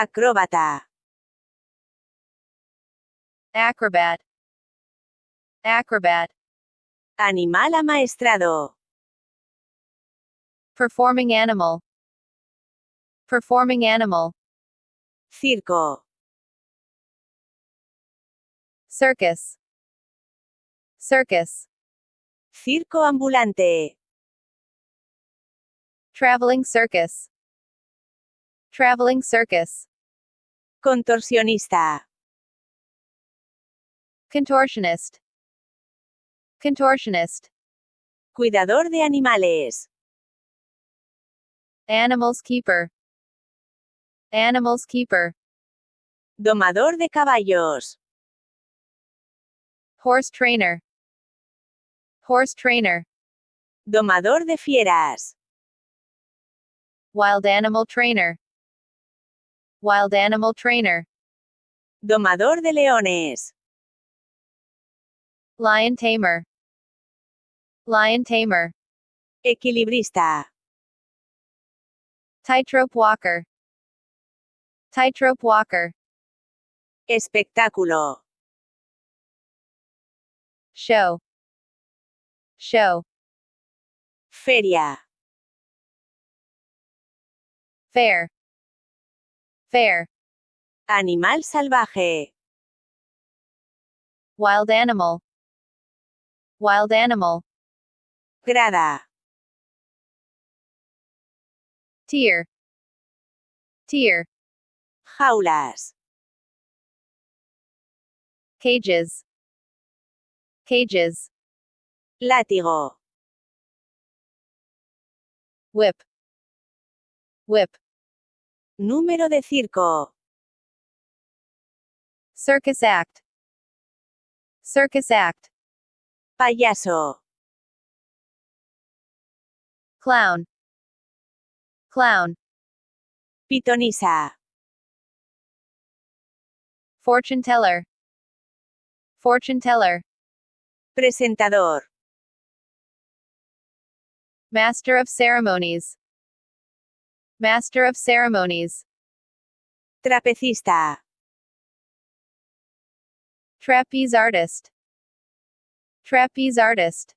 Acróbata. acrobat, acrobat, Animal amaestrado. performing animal, performing animal, Circo. circus, circus, Circo ambulante. traveling circus, traveling circus, Contorsionista. contortionist, contortionist, Cuidador de animales. animals keeper, animals keeper, Domador de caballos. horse trainer, horse trainer, Domador de fieras. wild animal trainer, wild animal trainer, Domador de leones. lion tamer, lion tamer, Equilibrista. tightrope walker, tightrope walker, Espectáculo. show, show, Feria. fair, fair, Animal salvaje. wild animal, wild animal, Grada. tier, tier, Jaulas. cages, cages, Látigo. whip, whip, Número de circo. circus act, circus act, Payaso. clown, clown, Pitonisa. fortune teller, fortune teller, Presentador. master of ceremonies, master of ceremonies, Trapecista. trapeze artist, trapeze artist,